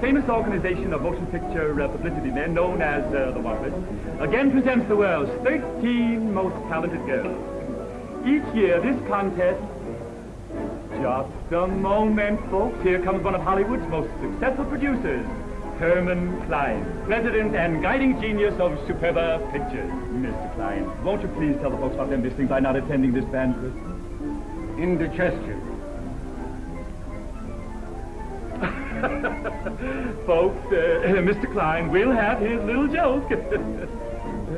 Famous organization of motion picture uh, publicity men known as uh, the Wampus again presents the world's 13 most talented girls. Each year, this contest... Just a moment, folks. Here comes one of Hollywood's most successful producers, Herman Klein, president and guiding genius of Superba Pictures. Mr. Klein, won't you please tell the folks what they're missing by not attending this banquet? Indigestion. Folks, uh, Mr. Klein will have his little joke.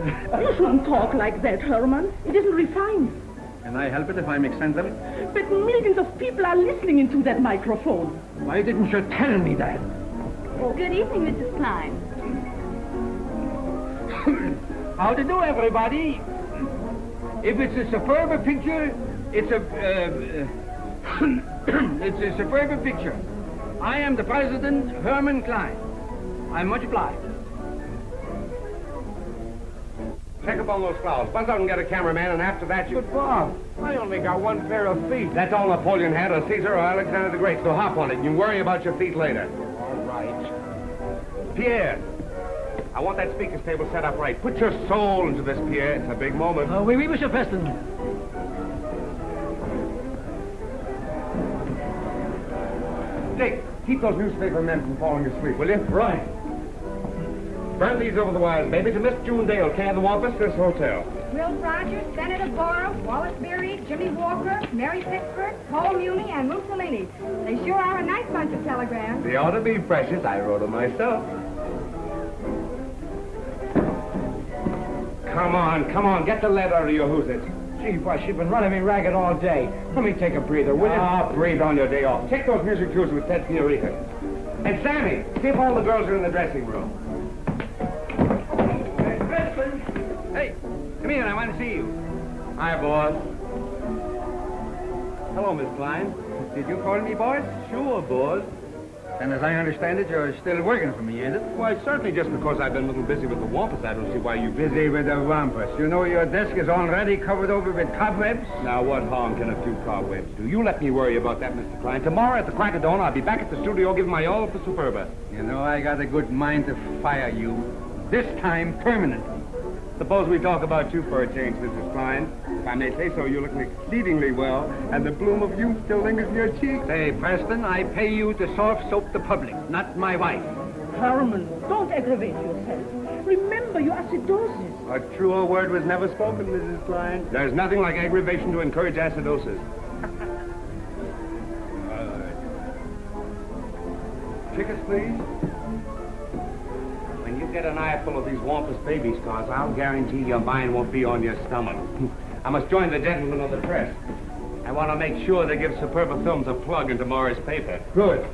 You shouldn't talk like that, Herman. It isn't refined. Can I help it if I make sense of it? But millions of people are listening into that microphone. Why didn't you tell me that? Oh, good evening, Mrs. Klein. How to do, everybody? If it's a superb picture, it's a uh, uh, it's a superb picture. I am the president, Herman Klein. I'm much obliged. Check up on those clouds. Buzz out and get a cameraman, and after that you... But Bob, I only got one pair of feet. That's all Napoleon had, or Caesar or Alexander the Great, so hop on it, and you worry about your feet later. All right. Pierre, I want that speaker's table set up right. Put your soul into this, Pierre. It's a big moment. Uh, oui, oui, Monsieur Preston. Dick, keep those newspaper men from falling asleep, will you? Right. Burn these over the wires, baby, to Miss June Dale, care of the Wampus, this hotel. Will Rogers, Senator Borah, Wallace Beery, Jimmy Walker, Mary Pickford, Paul Muni, and Mussolini. They sure are a nice bunch of telegrams. They ought to be precious. I wrote them myself. Come on, come on, get the lead out of your who's Gee, boss, you've been running me ragged all day. Let me take a breather, will you? Ah, breathe on your day off. Take those music cues with Ted Fiorito. And Sammy, see if all the girls are in the dressing room. Hey, come here, I want to see you. Hi, boss. Hello, Miss Klein. Did you call me, boss? Sure, boss. And as I understand it, you're still working for me, ain't it? Why, certainly just because I've been a little busy with the Wampus, I don't see why you... Busy with the wampus. You know your desk is already covered over with cobwebs? Now, what harm can a few cobwebs do? You let me worry about that, Mr. Klein. Tomorrow at the crack of dawn, I'll be back at the studio giving my all for Superba. You know, I got a good mind to fire you. This time, permanently. Suppose we talk about you for a change, Mrs. Klein. If I may say so, you look exceedingly well, and the bloom of youth still lingers in your cheeks. Say, Preston, I pay you to soft soap the public, not my wife. Herman, don't aggravate yourself. Remember your acidosis. A truer word was never spoken, Mrs. Klein. There's nothing like aggravation to encourage acidosis. Uh, Tickets, please. When you get an eyeful of these Wampus baby scars, I'll guarantee your mind won't be on your stomach. I must join the gentlemen of the press. I want to make sure they give Superba Films a plug in tomorrow's paper. Good.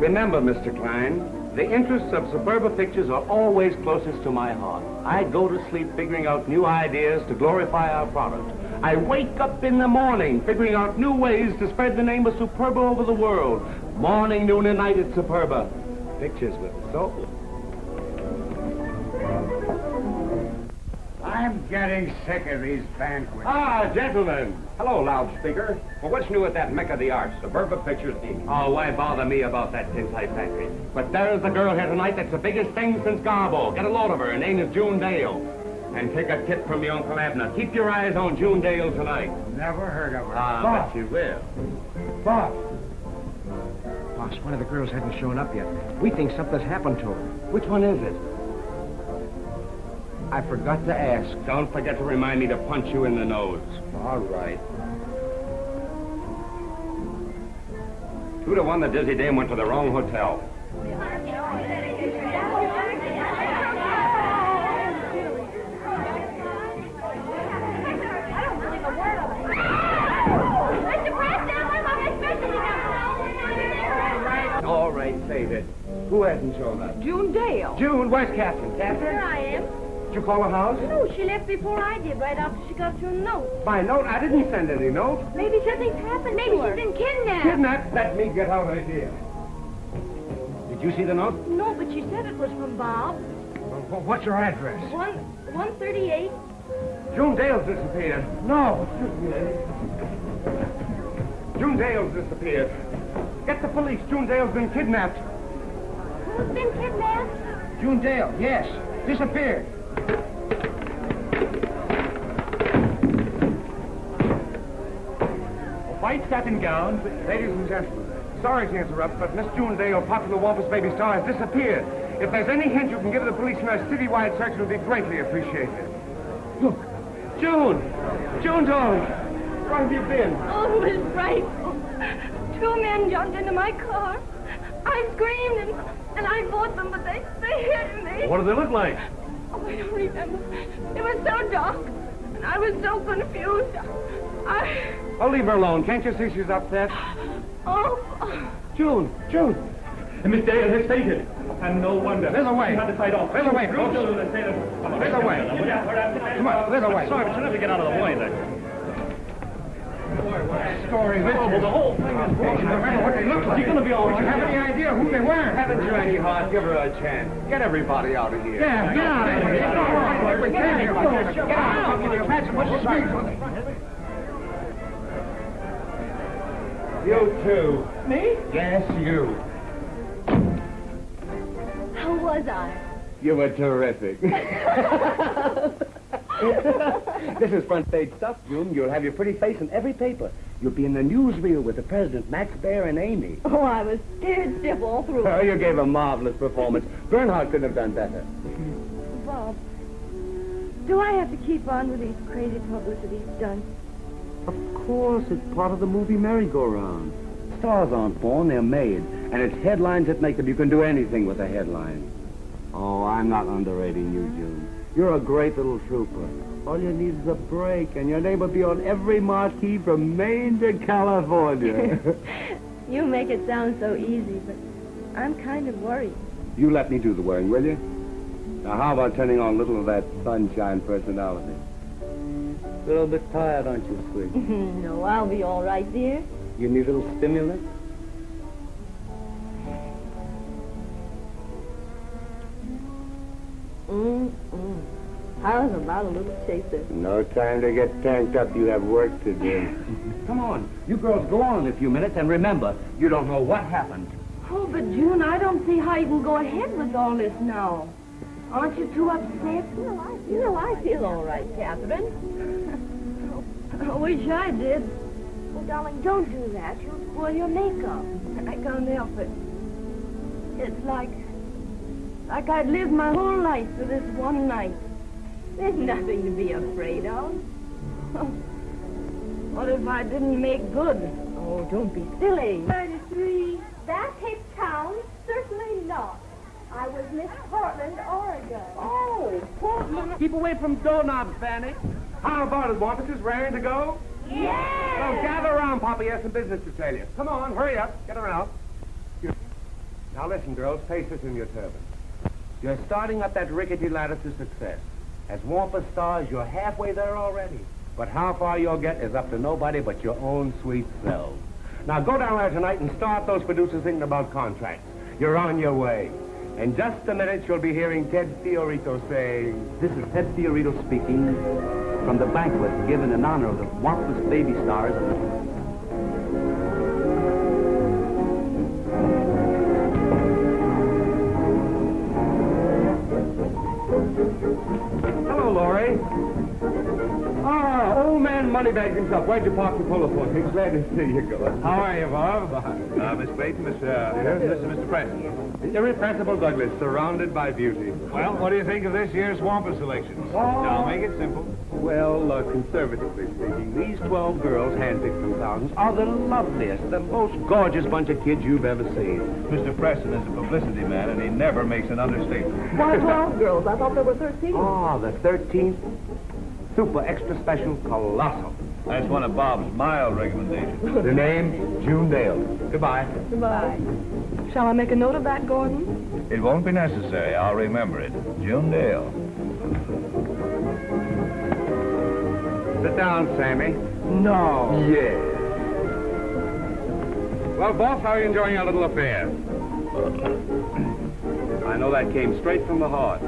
Remember, Mr. Klein, the interests of Superba Pictures are always closest to my heart. I go to sleep figuring out new ideas to glorify our product. I wake up in the morning figuring out new ways to spread the name of Superba over the world. Morning, noon, and night at Superba. Pictures with soul. I'm getting sick of these banquets. Ah, gentlemen. Hello, loudspeaker. Well, what's new at that mecca of the arts, Suburban Pictures, Inc.? Oh, why bother me about that tintype factory? But there's the girl here tonight that's the biggest thing since Garbo. Get a load of her. Her name is June Dale. And take a tip from your Uncle Abner. Keep your eyes on June Dale tonight. Never heard of her. Ah, Boss, bet you will. boss. Boss, one of the girls hasn't shown up yet. We think something's happened to her. Which one is it? I forgot to ask. Don't forget to remind me to punch you in the nose. All right. Two to one, the dizzy dame went to the wrong hotel. All right, save it. Who hasn't shown up? June Dale. June, where's Catherine? Here I am. Did you call the house? No, she left before I did, right after she got your note. My note? I didn't send any note. Maybe something's happened Maybe she's been kidnapped. Kidnapped? Let me get out of here. Did you see the note? No, but she said it was from Bob. Well, what's your address? One, 138. June Dale's disappeared. No. June Dale's disappeared. Get the police. June Dale's been kidnapped. Who's been kidnapped? June Dale, yes. Disappeared. A white satin gown. Ladies and gentlemen, sorry to interrupt, but Miss June Dale, popular Wampus Baby star, has disappeared. If there's any hint you can give the police in our citywide search, it would be greatly appreciated. Look, June! June, darling! Where have you been? Oh, it was frightful. Two men jumped into my car. I screamed and, and I fought them, but they, they hit me. What do they look like? Oh, I don't remember. It was so dark, and I was so confused. I... Oh, leave her alone. Can't you see she's upset? Oh, June, June. And Miss Dale has fainted. And no wonder. There's a way. She had to fight off. There's a way, Through folks. children and sailors. Come on, There's a way. Come on, there's a way. Sorry, but you'll never get out of the way there. Story this Oh, well, the whole thing is Don't broken. you remember what they look like? She's gonna be all Do you have any idea who they were? Haven't you any heart? Give her a chance. Get everybody out of here. Yeah, get out of here. Get out. We can't hear like this. Get out. Can you imagine what she's doing? You too. Me? Yes, you. how was I? You were terrific. this is front page stuff, June. You'll have your pretty face in every paper. You'll be in the newsreel with the president, Max Baer, and Amy. Oh, I was scared stiff all through. Oh, you gave a marvelous performance. Bernhardt couldn't have done better. Bob, do I have to keep on with these crazy publicity stunts? Of course, it's part of the movie merry-go-round. Stars aren't born, they're made. And it's headlines that make them. You can do anything with a headline. Oh, I'm not underrating you, June. You're a great little trooper. All you need is a break, and your name will be on every marquee from Maine to California. You make it sound so easy, but I'm kind of worried. you let me do the worrying, will you? Now, how about turning on a little of that sunshine personality? A little bit tired, aren't you, sweet? no, I'll be all right, dear. You need a little stimulant? Mm-mm. How's about a little chaser? No time to get tanked up. You have work to do. Come on. You girls go on in a few minutes, and remember, you don't know what happened. Oh, but June, I don't see how you can go ahead with all this now. Aren't you too upset? No, I, you know, I feel all right, Catherine. I wish I did. Oh, darling, don't do that. You'll spoil your makeup. I can't help it. It's like, like I'd lived my whole life for this one night. There's nothing to be afraid of. What if I didn't make good? Oh, don't be silly. 33. That Cape Town? Certainly not. I was Miss Portland, Oregon. Oh, Portland. Keep away from doorknobs, Fanny. How about it, Wampus? Raring to go? Yes! Well, gather around, Papa. He has some business to tell you. Come on, hurry up. Get around. Now listen, girls. Face this in your turban. You're starting up that rickety ladder to success. As Wampus stars, you're halfway there already. But how far you'll get is up to nobody but your own sweet selves. Now go down there tonight and start those producers thinking about contracts. You're on your way. In just a minute, you'll be hearing Ted Fiorito say, This is Ted Fiorito speaking from the banquet given in honor of the marvelous baby stars. Hello, Moneybags himself. Why'd you park your polo for? Glad to see you. How are you, Bob? Uh, Miss Clayton, Miss, uh, this is Mr. Preston. Irrepressible Douglas, surrounded by beauty. Well, what do you think of this year's Wampus selections? Now, make it simple. Well, uh, conservatively speaking, these 12 girls handpicked from thousands are the loveliest, the most gorgeous bunch of kids you've ever seen. Mr. Preston is a publicity man, and he never makes an understatement. Why 12 girls? I thought there were 13. Ah, the 13th super extra special colossal. That's one of Bob's mild recommendations. The name, June Dale. Goodbye. Goodbye. Shall I make a note of that, Gordon? It won't be necessary. I'll remember it. June Dale. Sit down, Sammy. No. Yes. Well, boss, how are you enjoying our little affair? I know that came straight from the heart.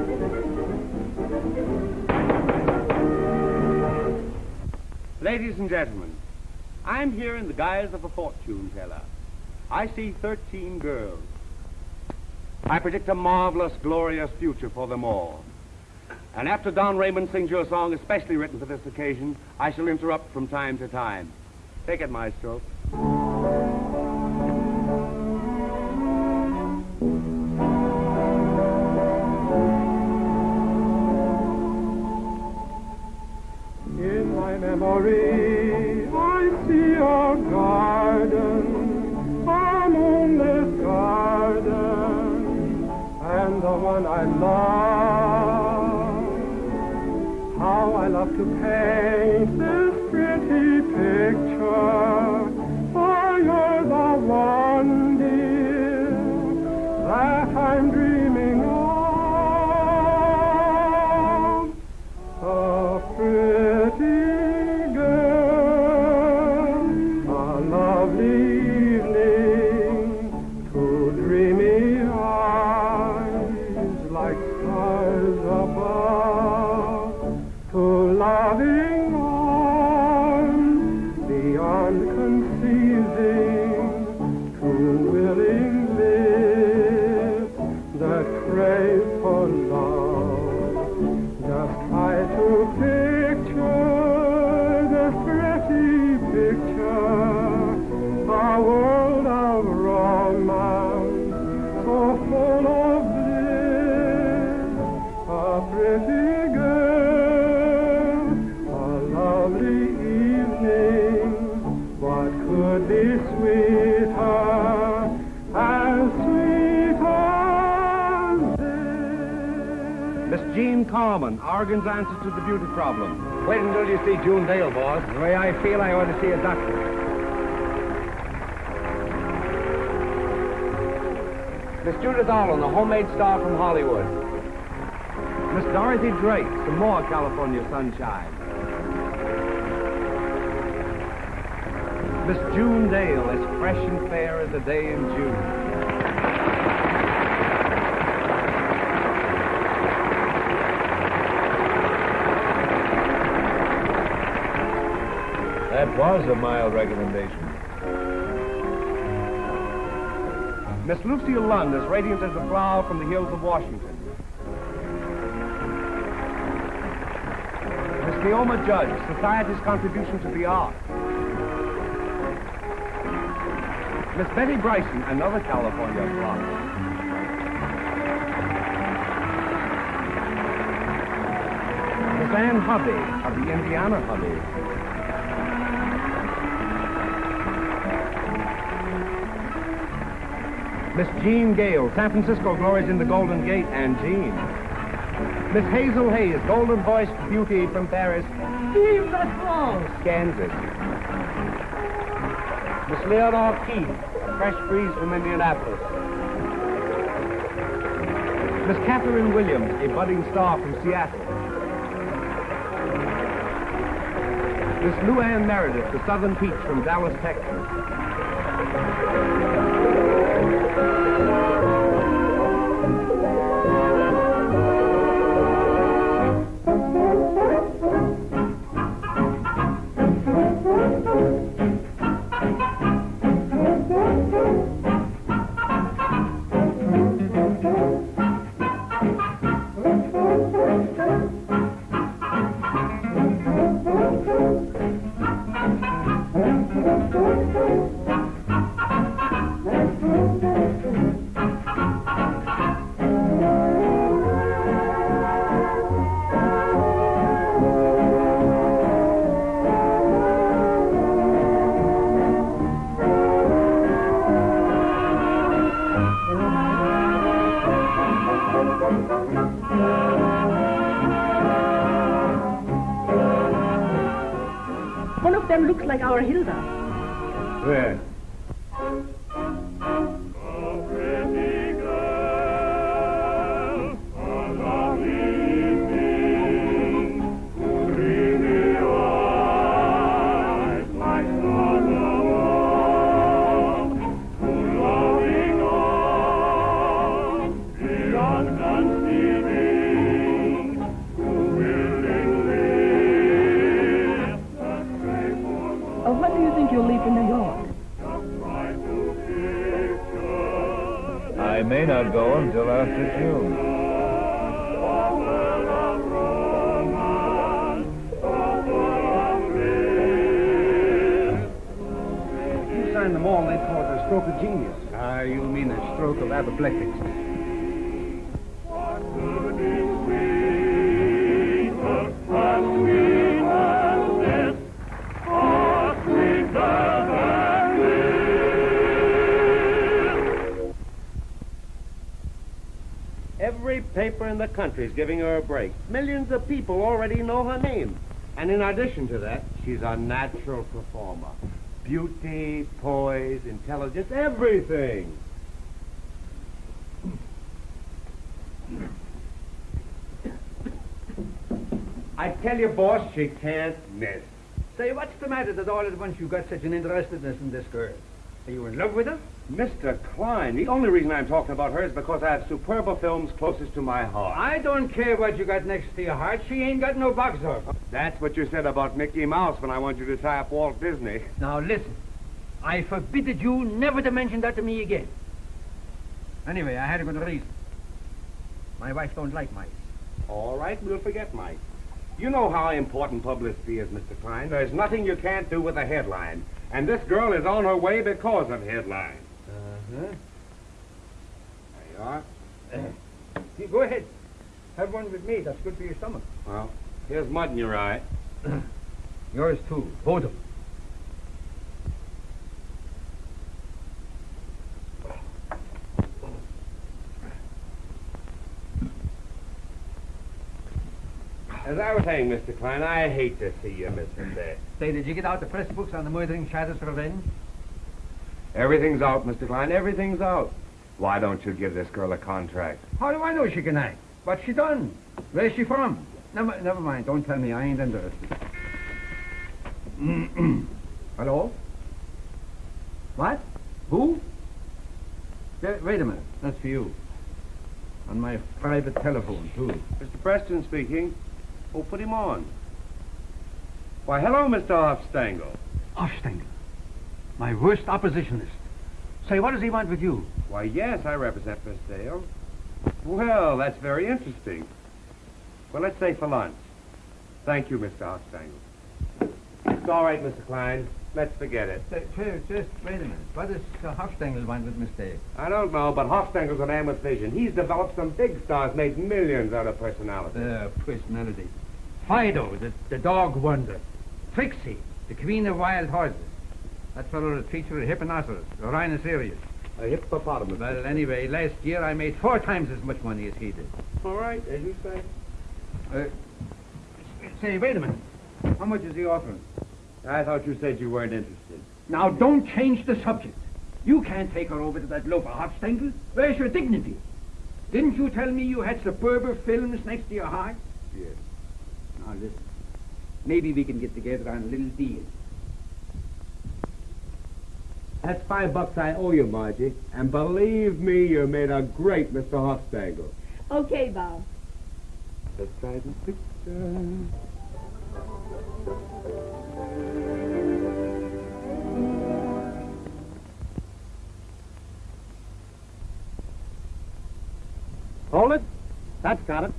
Ladies and gentlemen, I'm here in the guise of a fortune teller. I see 13 girls. I predict a marvelous, glorious future for them all. And after Don Raymond sings you a song especially written for this occasion, I shall interrupt from time to time. Take it, maestro. I see a garden, I'm a moonlit garden, and the one I love. How I love to paint this pretty picture, for you're Answer the beauty problem. Wait until you see June Dale, boss. The way I feel, I ought to see a doctor. Miss Judith Arlen, a homemade star from Hollywood. Miss Dorothy Drake, some more California sunshine. Miss June Dale, as fresh and fair as a day in June. That was a mild recommendation. Miss Lucille Lund, as radiant as a flower from the hills of Washington. Miss Neoma Judge, society's contribution to the arts. Miss Betty Bryson, another California flower. Miss Ann Hovey of the Indiana Hovey. Miss Jean Gale, San Francisco glories in the Golden Gate, and Jean. Miss Hazel Hayes, golden voiced beauty from Paris. Vive la France! Kansas. Miss Leonore Keith, a fresh breeze from Indianapolis. Miss Catherine Williams, a budding star from Seattle. Miss Luann Meredith, the Southern Peach from Dallas, Texas. A stroke of genius. Ah, you mean a stroke of apoplectics. Every paper in the country is giving her a break. Millions of people already know her name. And in addition to that, she's a natural performer. Beauty, poise, intelligence, everything. I tell you, boss, she can't miss. Say, what's the matter that all at once you got such an interestedness in this girl? Are you in love with her? Mr. Klein, the only reason I'm talking about her is because I have Superba films closest to my heart. I don't care what you got next to your heart. She ain't got no box office. That's what you said about Mickey Mouse when I wanted you to tie up Walt Disney. Now listen, I forbid you never to mention that to me again. Anyway, I had a good reason. My wife don't like mice. All right, we'll forget mice. You know how important publicity is, Mr. Klein. There's nothing you can't do with a headline. And this girl is on her way because of headlines. Uh-huh. There you are. You go ahead. Have one with me. That's good for your stomach. Well, here's mud in your eye. Yours too. Both of them. As I was saying, Mr. Klein, I hate to see you there. Say, did you get out the press books on the murdering Shadows Revenge? Everything's out, Mr. Klein. Everything's out. Why don't you give this girl a contract? How do I know she can act? What's she done? Where's she from? Never, never mind. Don't tell me. I ain't interested. Hello? What? Who? Wait a minute. That's for you. On my private telephone, too. Mr. Preston speaking. Oh, put him on. Why, hello, Mr. Hofstangel. Hofstengel. My worst oppositionist. Say, what does he want with you? Why, yes, I represent Miss Dale. Well, that's very interesting. Well, let's say for lunch. Thank you, Mr. Hofstangel. It's all right, Mr. Klein. Let's forget it. Say, just, just wait a minute. What does uh, Hofstengel want with Miss Dale? I don't know, but Hofstangel's a man with vision. He's developed some big stars, made millions out of personality. Uh, personality. Fido, the, the dog wonder. Trixie, the queen of wild horses. That fellow teach her a hipponoceros, a rhinoceros. A hippopotamus. Well, anyway, last year I made four times as much money as he did. All right, as you say. Uh, say, wait a minute. How much is he offering? I thought you said you weren't interested. Now, don't change the subject. You can't take her over to that loafer Hofstengel. Where's your dignity? Didn't you tell me you had superber films next to your heart? Yes. Now, listen. Maybe we can get together on a little deal. That's five bucks I owe you, Margie. And believe me, you made a great Mr. Hofstangel. Okay, Bob. Let's try this picture. Hold it. That's got it.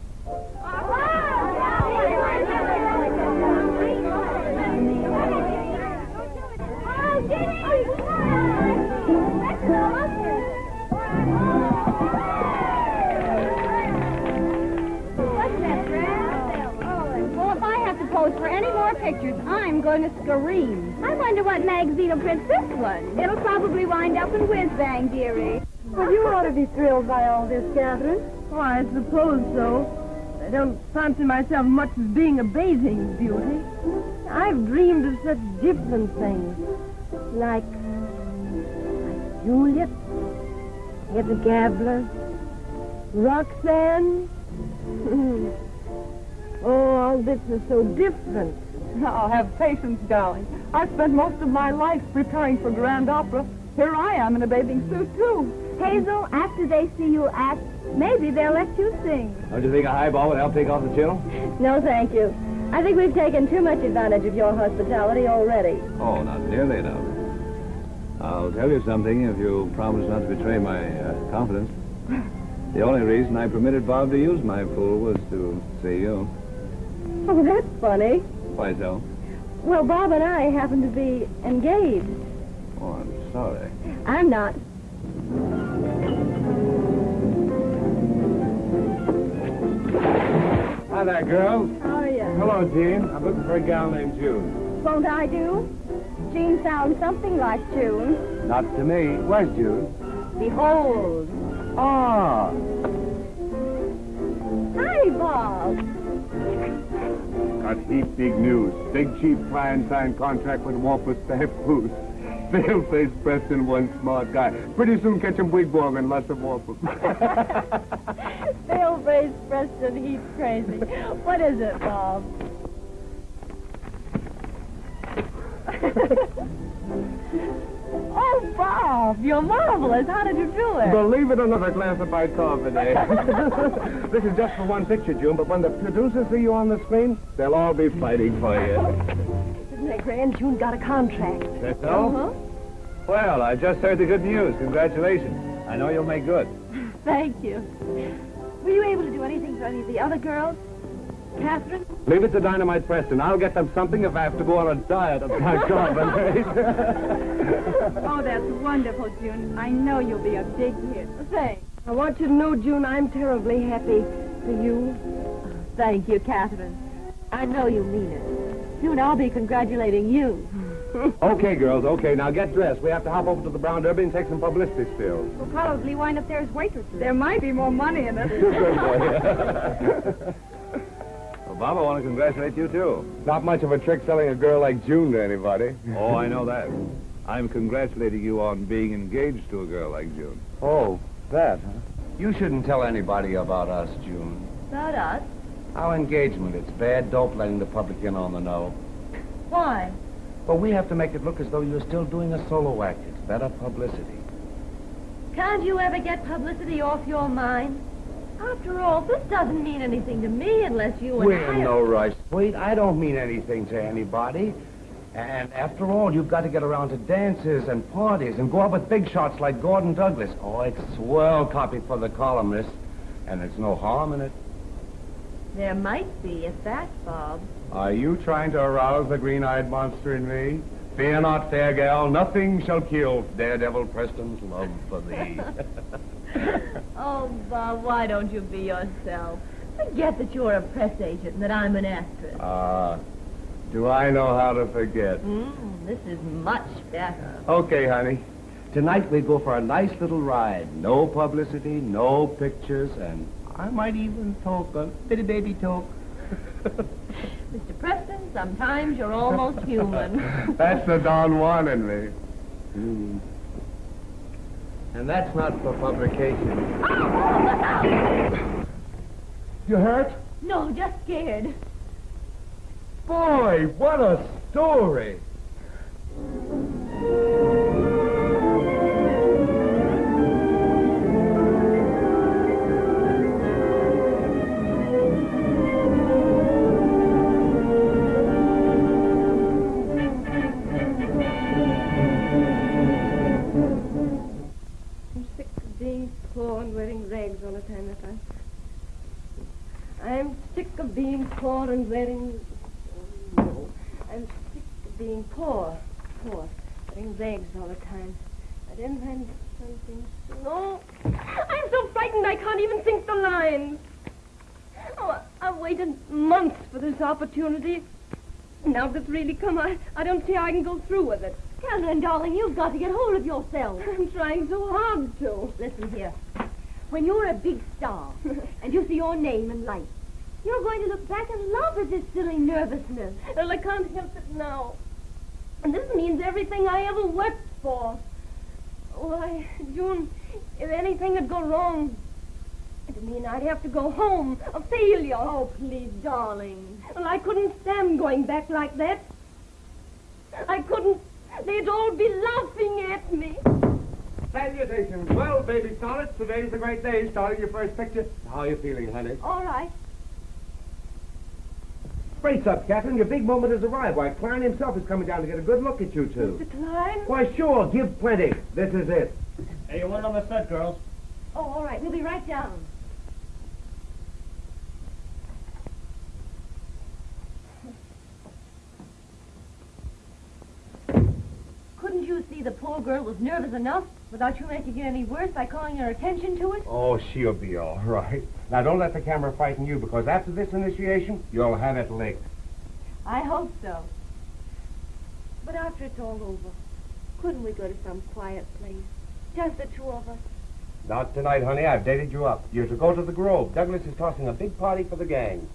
Pictures, I'm going to scream. I wonder what magazine will print this one. It'll probably wind up in Whiz Bang, dearie. Well, you ought to be thrilled by all this, Catherine. Oh, I suppose so. I don't fancy myself much as being a bathing beauty. I've dreamed of such different things. Like, like Juliet, Hedda Gabler, Roxanne. oh, all this is so different. Now, have patience, darling. I've spent most of my life preparing for grand opera. Here I am in a bathing suit, too. Hazel, after they see you act, maybe they'll let you sing. Don't you think a highball would help take off the chill? No, thank you. I think we've taken too much advantage of your hospitality already. Oh, not nearly enough. I'll tell you something if you promise not to betray my uh, confidence. The only reason I permitted Bob to use my pool was to see you. Oh, that's funny. Why so? Well, Bob and I happen to be engaged. Oh, I'm sorry. I'm not. Hi there, girls. How are you? Hello, Jean. I'm looking for a gal named June. Won't I do? Jean sounds something like June. Not to me. Where's June? Behold. Ah. Hi, Bob. Got heap big news. Big chief client signed contract with Wampus Staff Foods. Pale-faced Preston, one smart guy. Pretty soon catch him wigwag and lots of Wampus. Pale-faced Preston, he's crazy. What is it, Bob? oh, Bob, you're marvelous. How did you do it? Believe it or not, a glass of bicarbonate. this is just for one picture, June, but when the producers see you on the screen, they'll all be fighting for you. Isn't it grand? June got a contract. That's so? Uh-huh. Well, I just heard the good news. Congratulations. I know you'll make good. Thank you. Were you able to do anything for any of the other girls? Catherine? Leave it to Dynamite Preston. I'll get them something if I have to go on a diet oh, of bicarbonate. Oh, that's wonderful, June. I know you'll be a big hit. Thanks. I want you to know, June, I'm terribly happy for you. Thank you, Catherine. I know you mean it. Soon I'll be congratulating you. okay, girls, okay. Now get dressed. We have to hop over to the Brown Derby and take some publicity stills. We'll probably wind up there as waitresses. There might be more money in it. Well, Bob, I want to congratulate you, too. Not much of a trick selling a girl like June to anybody. Oh, I know that. I'm congratulating you on being engaged to a girl like June. Oh, that, huh? You shouldn't tell anybody about us, June. About us? Our engagement, it's bad dope letting the public in on the know. Why? Well, we have to make it look as though you're still doing a solo act. It's better publicity. Can't you ever get publicity off your mind? After all, this doesn't mean anything to me unless you and We're I... in no rush. Wait, I don't mean anything to anybody. And after all, you've got to get around to dances and parties and go out with big shots like Gordon Douglas. Oh, it's swell copy for the columnist. And there's no harm in it. There might be, if that, Bob. Are you trying to arouse the green-eyed monster in me? Fear not, fair gal. Nothing shall kill Daredevil Preston's love for thee. oh, Bob, why don't you be yourself? Forget that you're a press agent and that I'm an actress. Ah, do I know how to forget? Mm, this is much better. Okay, honey. Tonight we go for a nice little ride. No publicity, no pictures, and I might even talk a bitty baby talk. Mr. Preston, sometimes you're almost human. That's the Don Juan in me. Hmm. And that's not for publication. Oh, look! You hurt? No, just scared. Boy, what a story! Poor and wearing rags all the time. I, I'm sick of being poor and wearing. No, I'm sick of being poor, poor, wearing rags all the time. I didn't find something. No, I'm so frightened I can't even think the lines. Oh, I've waited months for this opportunity. Now that it's really come, I, I don't see how I can go through with it. Catherine, darling, you've got to get hold of yourself. I'm trying so hard to. Listen here. When you're a big star and you see your name in lights, You're going to look back and laugh at this silly nervousness. Well, I can't help it now. And this means everything I ever worked for. Why, June, if anything had gone wrong, it'd mean I'd have to go home, a failure. Oh, please, darling. Well, I couldn't stand going back like that. I couldn't. They'd all be laughing at me. Salutations. Well, baby starlet, today's a great day, starting your first picture. How are you feeling, honey? All right. Brace up, Catherine. Your big moment has arrived. Why, Klein himself is coming down to get a good look at you two. Mr. Klein? Why, sure. Give plenty. This is it. Hey, you want on the set, girls? Oh, all right. We'll be right down. Couldn't you see the poor girl was nervous enough without you making it any worse by calling her attention to it? Oh, she'll be all right. Now, don't let the camera frighten you, because after this initiation, you'll have it licked. I hope so. But after it's all over, couldn't we go to some quiet place? Just the two of us. Not tonight, honey. I've dated you up. You're to go to the Grove. Douglas is tossing a big party for the gang.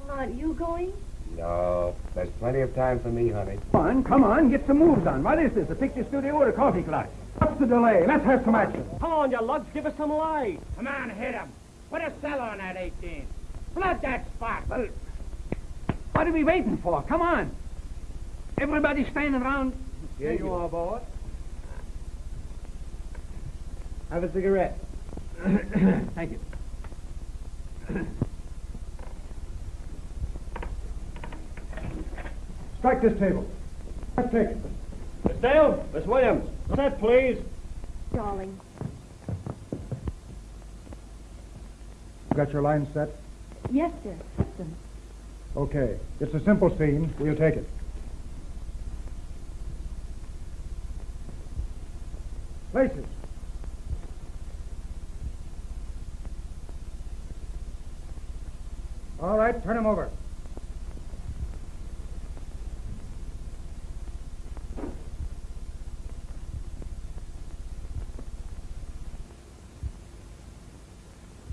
Well, aren't you going? No, there's plenty of time for me, honey. Come on, come on, get some moves on. What is this, a picture studio or a coffee club? What's the delay? Let's have some action. Come on, you lugs, give us some light. Come on, hit him. Put a cell on that 18. Flood that spot. Well, what are we waiting for? Come on. Everybody standing around. Here you are, boy. Have a cigarette. Thank you. Strike this table. Let's take it. Miss Dale, Miss Williams, set, please. Darling. You got your line set? Yes, sir. Okay. It's a simple scene. We'll take it. Places. All right, turn him over.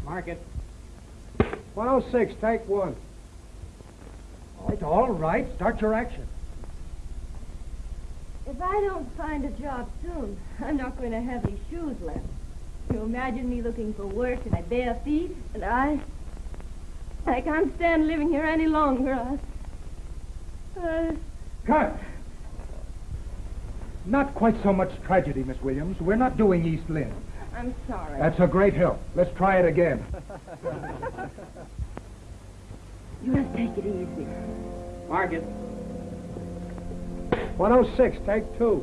Mark it. 106, take one. All right, all right. Start your action. If I don't find a job soon, I'm not going to have any shoes left. You imagine me looking for work in my bare feet, and I... I can't stand living here any longer. I... Uh, Cut! Not quite so much tragedy, Miss Williams. We're not doing East Lynne. I'm sorry. That's a great help. Let's try it again. You must take it easy. Mark it. 106, take two.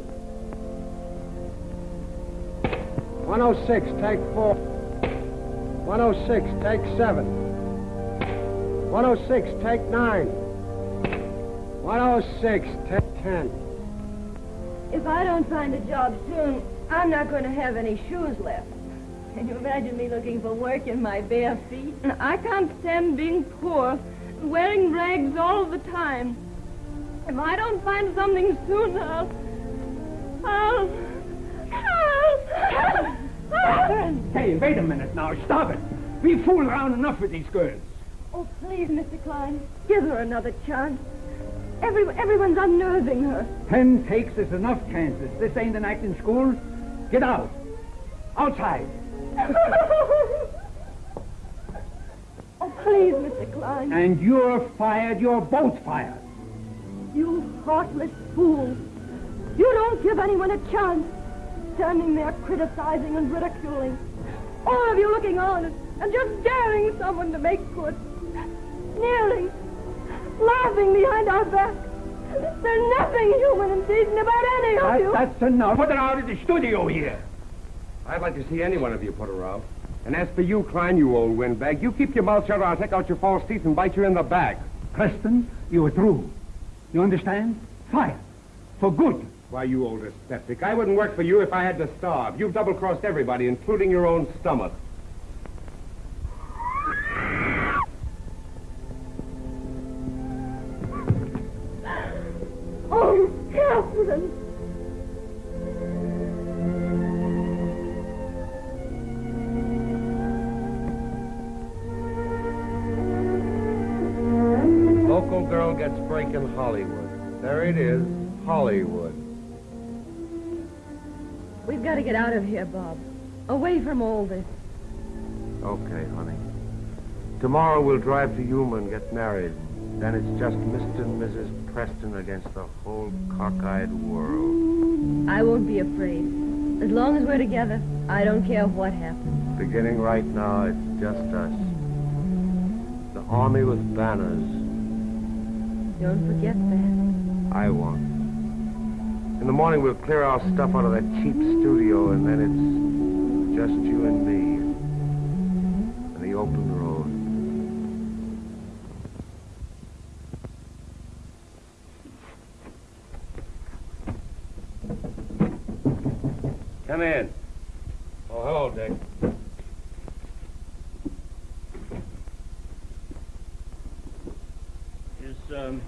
106, take four. 106, take seven. 106, take nine. 106, take ten. If I don't find a job soon, I'm not going to have any shoes left. Can you imagine me looking for work in my bare feet? I can't stand being poor, wearing rags all the time. If I don't find something soon, I'll... I'll... I'll... Hey, wait a minute now. Stop it. We fool around enough with these girls. Oh, please, Mr. Klein, give her another chance. Every, everyone's unnerving her. Ten takes is enough chances. This ain't an acting school. Get out. Outside. oh, please, Mr. Klein. And you're fired. You're both fired. You heartless fools. You don't give anyone a chance. Standing there criticizing and ridiculing. All of you looking on and, just daring someone to make good. Sneering. Laughing behind our back. There's nothing human and decent about any of That- you. that's enough. Put her out of the studio here. I'd like to see any one of you put her out. And as for you, Klein, you old windbag, you keep your mouth shut or I'll take out your false teeth and bite you in the back. Preston, you are through. You understand? Fire. For good. Why, you old dyspeptic, I wouldn't work for you if I had to starve. You've double-crossed everybody, including your own stomach. Oh, Catherine. Local girl gets break in Hollywood. There it is, Hollywood. We've got to get out of here, Bob. Away from all this. Okay, honey. Tomorrow we'll drive to Yuma and get married. Then it's just Mr. and Mrs. Preston against the whole cockeyed world. I won't be afraid. As long as we're together, I don't care what happens. Beginning right now, it's just us. The army with banners. Don't forget that. I won't. In the morning, we'll clear our stuff out of that cheap studio, and then it's just you and me. And the open road. Come in. Oh, hello, Dick. Is, um,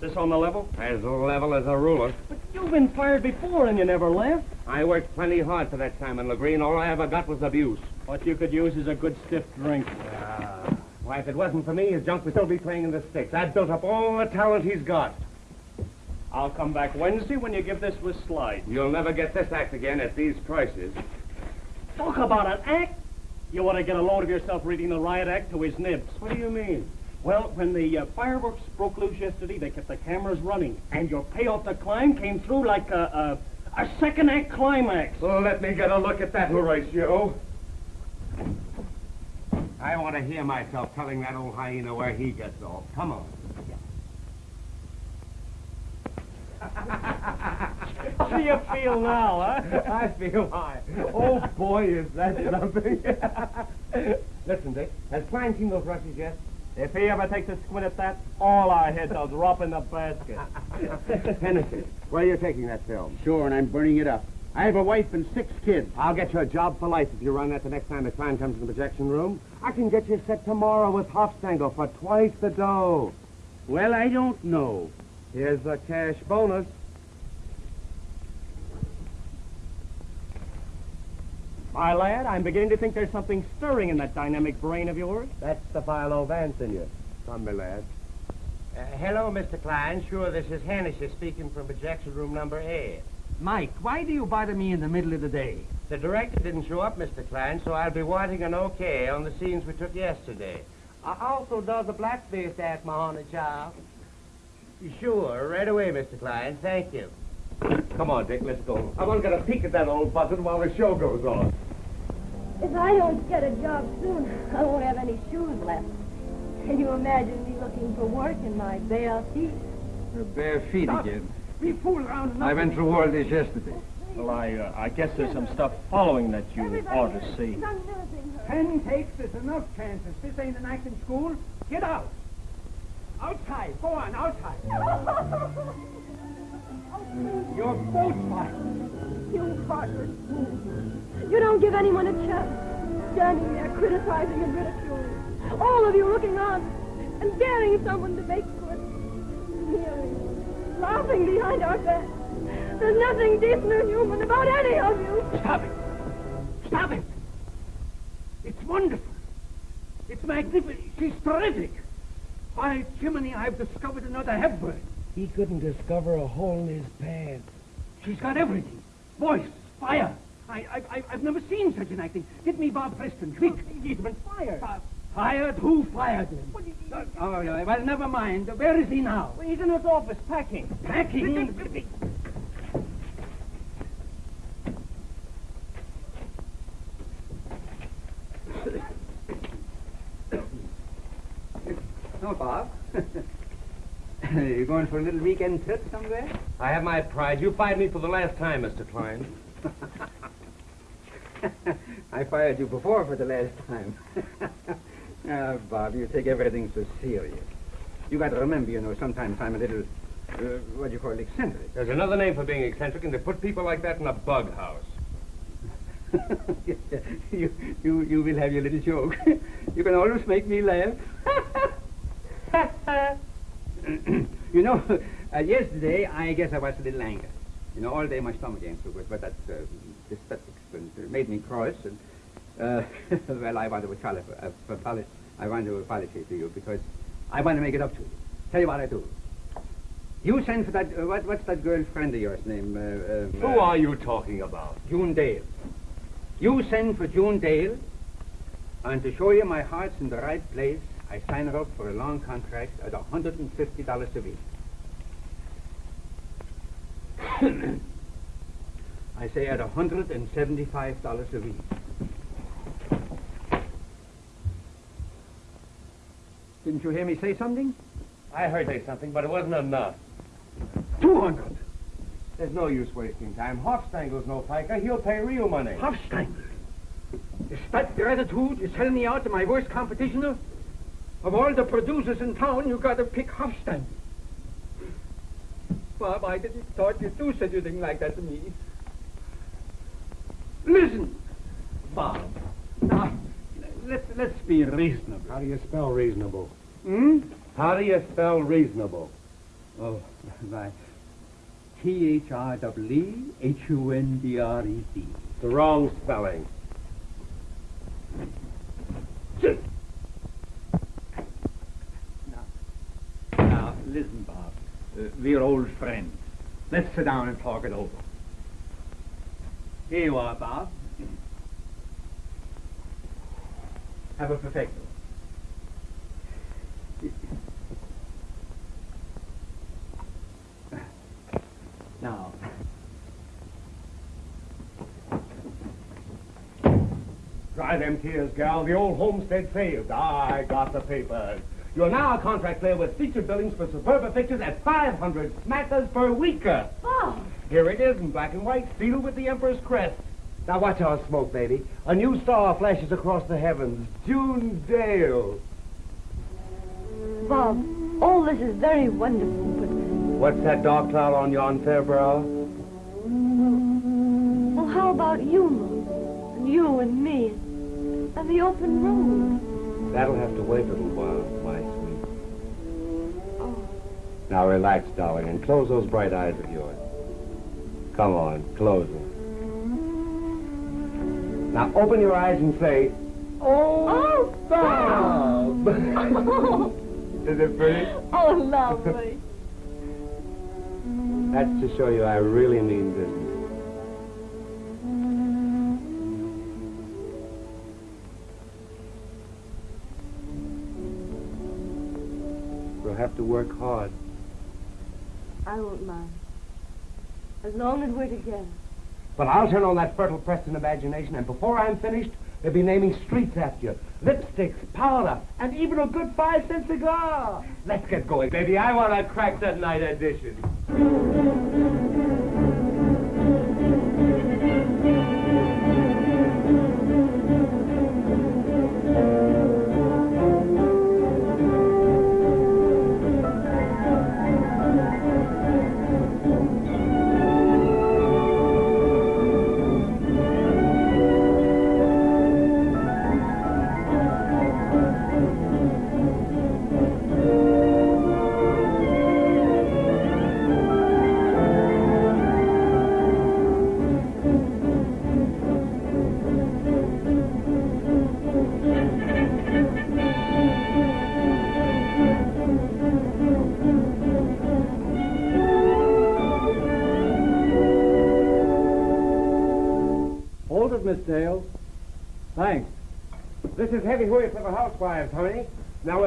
this on the level? As level as a ruler. But you've been fired before and you never left. I worked plenty hard for that Simon Legree. All I ever got was abuse. What you could use is a good stiff drink. Why, if it wasn't for me, his junk would still be playing in the sticks. I'd built up all the talent he's got. I'll come back Wednesday when you give this with slide. You'll never get this act again at these prices. Talk about an act. You want to get a load of yourself reading the riot act to his nibs. What do you mean? Well, when the uh, fireworks broke loose yesterday, they kept the cameras running, and your payoff to Klein came through like a, a, a second act climax. Well, let me get a look at that, Horatio. I want to hear myself telling that old hyena where he gets off. Come on. How do you feel now, huh? I feel high. Oh, boy, is that something. Listen, Dick, has Klein seen those rushes yet? If he ever takes a squint at that, all our heads will drop in the basket. Hennessy, where are you taking that film? Sure, and I'm burning it up. I have a wife and six kids. I'll get you a job for life if you run that the next time the client comes in the projection room. I can get you set tomorrow with Hofstangel for twice the dough. Well, I don't know. Here's the cash bonus. My lad, I'm beginning to think there's something stirring in that dynamic brain of yours. That's the Philo Vance in you. Come, my lad. Uh, hello, Mr. Klein. Sure, this is Hennessy speaking from projection room number eight. Mike, why do you bother me in the middle of the day? The director didn't show up, Mr. Klein, so I'll be wanting an okay on the scenes we took yesterday. I also does a blackface act, my honey child. Sure, right away, Mr. Klein. Thank you. Come on, Dick, let's go. I want to get a peek at that old buzzard while the show goes on. If I don't get a job soon, I won't have any shoes left. Can you imagine me looking for work in my bare feet? Your bare feet Stop. again. We fool around enough. I went through all this yesterday. Well, I, uh, I guess there's some stuff following that you ought to see. Ten takes is enough chances. This ain't an acting school. Get out. Outside. Go on, outside. You're both fired. You fool. You don't give anyone a chance. Standing there criticizing and ridiculing. All of you looking on and daring someone to make good. Sneering. Laughing behind our backs. There's nothing decent or human about any of you. Stop it. Stop it. It's wonderful. It's magnificent. She's terrific. By Jiminy, I've discovered another Hepburn. He couldn't discover a hole in his pants. She's got everything. Voice, fire. I, I, I, I've never seen such an acting. Get me Bob Preston, quick. He's been fired. Uh, fired? Who fired him? Uh, oh, well, never mind. Where is he now? Well, he's in his office packing. Packing? Oh, Bob. you going for a little weekend trip somewhere? I have my pride. You fired me for the last time, Mr. Klein. I fired you before for the last time. Ah, Bob, you take everything so serious. You got to remember, you know, sometimes I'm a little, uh, what do you call it, eccentric. There's another name for being eccentric, and they put people like that in a bug house. you, you, you will have your little joke. you can always make me laugh. you know, uh, yesterday I guess I was a little angry. You know, all day my stomach ain't so good, but that uh, and, uh, made me cross. And uh, well, I want to apologize. Uh. I want to apologize to you because I want to make it up to you. Tell you what I do. You send for that, uh, what, what's that girlfriend of yours name? Uh, uh, Who are you talking about? June Dale. You send for June Dale, and to show you my heart's in the right place, I sign her up for a long contract at $150 a week. I say at $175 a week. Didn't you hear me say something? I heard say something, but it wasn't enough. 200 There's no use wasting time. Hofstangle's no piker. He'll pay real money. Hofstangle? Is that your attitude? You sell me out to my worst competition? Of all the producers in town, you gotta pick Hofstangle. Bob, I didn't thought you'd do such a thing like that to me. Listen, Bob. now, let's, let's be reasonable. How do you spell reasonable? Hmm? How do you spell reasonable? Oh, right. T-H-R-E-E-H-U-N-D-R-E-D. The wrong spelling. Now, listen, Bob. Uh, we're old friends. Let's sit down and talk it over. Here you are, Bob. Have a perfecto. Now, Dry them tears, gal. The old homestead failed. I got the papers. You're now a contract player with featured billings for Superba Pictures at 500 smackers per weeker. Oh, Here it is in black and white, sealed with the Emperor's crest. Now watch our smoke, baby. A new star flashes across the heavens. June Dale. Bob, all this is very wonderful, but What's that dark cloud on yon fair brow? well, how about you? And you and me, and the open road. That'll have to wait a little while, Now relax, darling, and close those bright eyes of yours. Come on, close them. Now open your eyes and say, oh, Bob! oh, Is it pretty? oh, lovely. That's to show you I really mean business. We'll have to work hard. I won't mind. As long as we're together. But I'll turn on that fertile Preston imagination, and before I'm finished, they'll be naming streets after you. Lipsticks, powder, and even a good five-cent cigar. Let's get going, baby. I want to crack that night edition.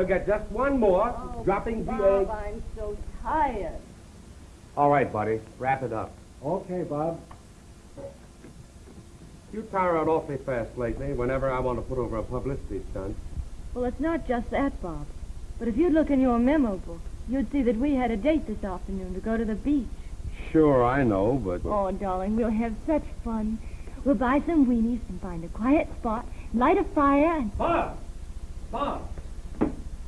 Get just one more, oh, dropping the egg. I'm so tired. All right, buddy. Wrap it up. Okay, Bob. You tire out awfully fast lately whenever I want to put over a publicity stunt. Well, it's not just that, Bob. But if you'd look in your memo book, you'd see that we had a date this afternoon to go to the beach. Sure, I know, but... Oh, darling, we'll have such fun. We'll buy some weenies and find a quiet spot, light a fire, and... Bob! Bob!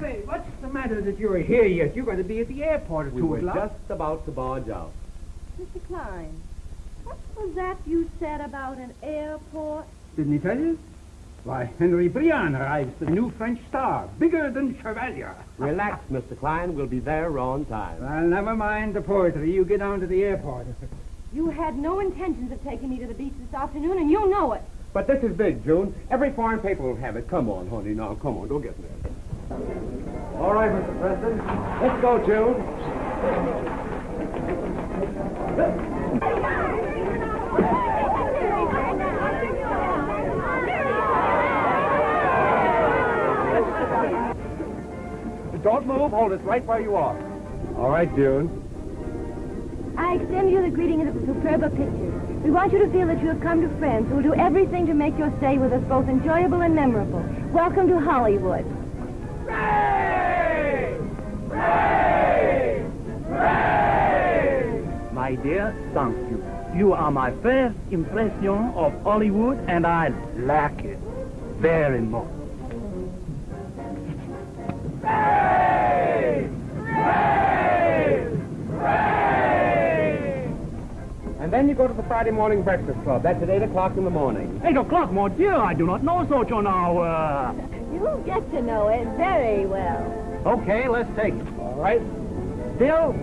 Say, what's the matter that you're here yet? You're going to be at the airport at We 2 were just about to barge out. Mr. Klein, what was that you said about an airport? Didn't he tell you? Why, Henry Briand arrives, the new French star, bigger than Chevalier. Relax, Mr. Klein. We'll be there on time. Well, never mind the poetry. You get down to the airport. You had no intentions of taking me to the beach this afternoon, and you know it. But this is big, June. Every foreign paper will have it. Come on, honey. Now, come on. Don't get nervous. All right, Mr. Preston. Let's go, June. Don't move. Hold us right where you are. All right, June. I extend you the greeting of the Superba Pictures. We want you to feel that you have come to friends who will do everything to make your stay with us both enjoyable and memorable. Welcome to Hollywood. My dear, thank you. You are my first impression of Hollywood, and I like it very much. And then you go to the Friday morning breakfast club. That's at 8 o'clock in the morning. Eight o'clock, mon Dieu, I do not know such an hour. You'll get to know it very well. Okay, let's take it. All right. Bill,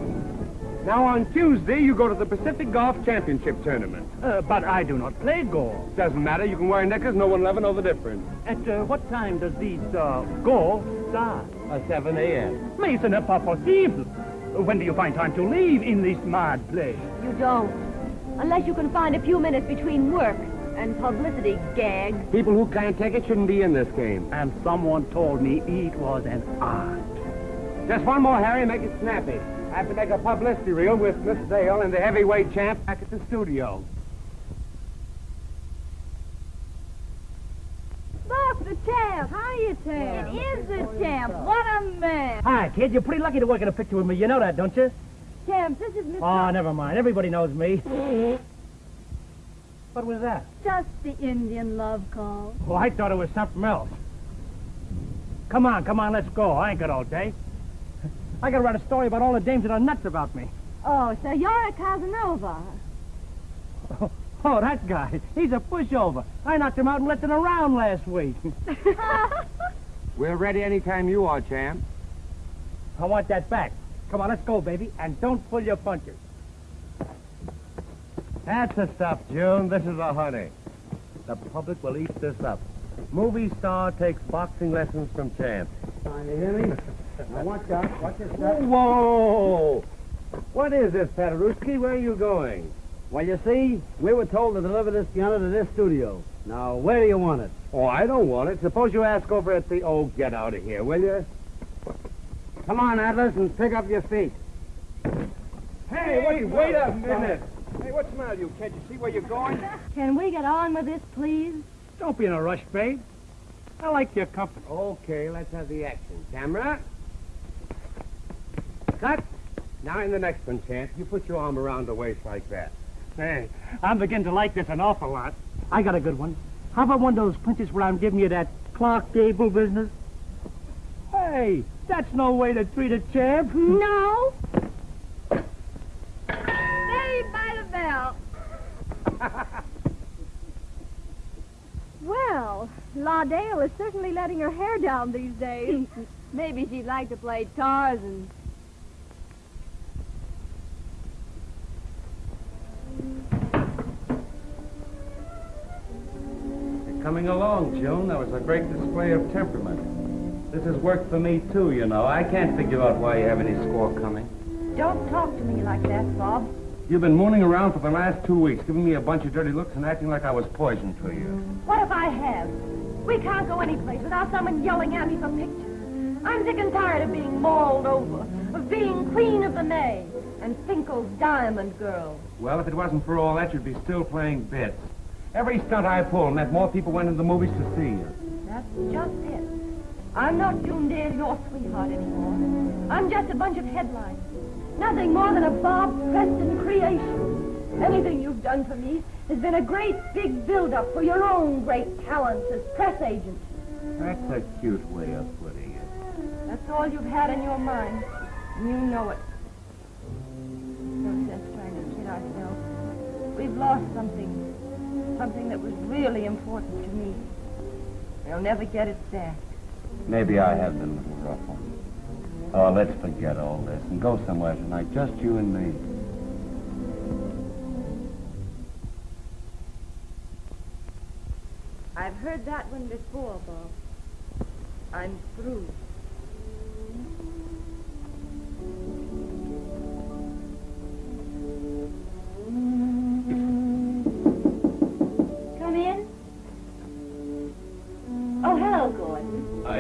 now on Tuesday you go to the Pacific Golf Championship Tournament. Uh, but I do not play golf. Doesn't matter. You can wear knickers. No one will ever know the difference. At uh, what time does this uh, golf start? At 7 a.m. Mais ce n'est pas possible. When do you find time to leave in this mad place? You don't. Unless you can find a few minutes between work and publicity gags. People who can't take it shouldn't be in this game. And someone told me it was an art. Just one more, Harry. Make it snappy. I have to make a publicity reel with Miss Dale and the heavyweight champ back at the studio. Look, the champ. Hiya, champ. It is the champ. What a man. Hi, kid. You're pretty lucky to work in a picture with me. You know that, don't you? Champ, this is Miss... Oh, never mind. Everybody knows me. What was that? Just the Indian love call. Oh, I thought it was something else. Come on, come on, let's go. I ain't got all day. I gotta write a story about all the dames that are nuts about me. Oh, so you're a Casanova. Oh, oh, that guy. He's a pushover. I knocked him out and left him around last week. We're ready anytime you are, champ. I want that back. Come on, let's go, baby. And don't pull your punches. That's the stuff, June. This is the honey. The public will eat this up. Movie star takes boxing lessons from champ. You hear me? Now watch out. Watch your step. Whoa! What is this, Paderewski? Where are you going? Well, you see, we were told to deliver this piano to this studio. Now, where do you want it? Oh, I don't want it. Suppose you ask over at the... Oh, get out of here, will you? Come on, Atlas, and pick up your feet. Hey, wait, wait a minute. Hey, what's the matter, you? Can't you see where you're going? Can we get on with this, please? Don't be in a rush, babe. I like your company. Okay, let's have the action. Camera. Cut. Now in the next one, Champ, you put your arm around the waist like that. Say, I'm beginning to like this an awful lot. I got a good one. How about one of those punches where I'm giving you that Clark Gable business? Hey, that's no way to treat a champ. No. By well, La Dale is certainly letting her hair down these days. Maybe she'd like to play Tarzan. You're coming along, June. That was a great display of temperament. This has worked for me, too, you know. I can't figure out why you have any score coming. Don't talk to me like that, Bob. You've been mooning around for the last two weeks, giving me a bunch of dirty looks and acting like I was poison to you. What if I have? We can't go anyplace without someone yelling at me for pictures. I'm sick and tired of being mauled over, of being queen of the May, and Finkel's diamond girl. Well, if it wasn't for all that, you'd be still playing bits. Every stunt I pulled meant more people went into the movies to see you. That's just it. I'm not June Dale, your sweetheart anymore. I'm just a bunch of headlines. Nothing more than a Bob Preston creation. Anything you've done for me has been a great big build-up for your own great talents as press agent. That's a cute way of putting it. That's all you've had in your mind. And you know it. No sense trying to kid ourselves. We've lost something. Something that was really important to me. We'll never get it back. Maybe I have been a little rough on you. Oh, let's forget all this and go somewhere tonight, just you and me. I've heard that one before, Bob. I'm through. Mm -hmm.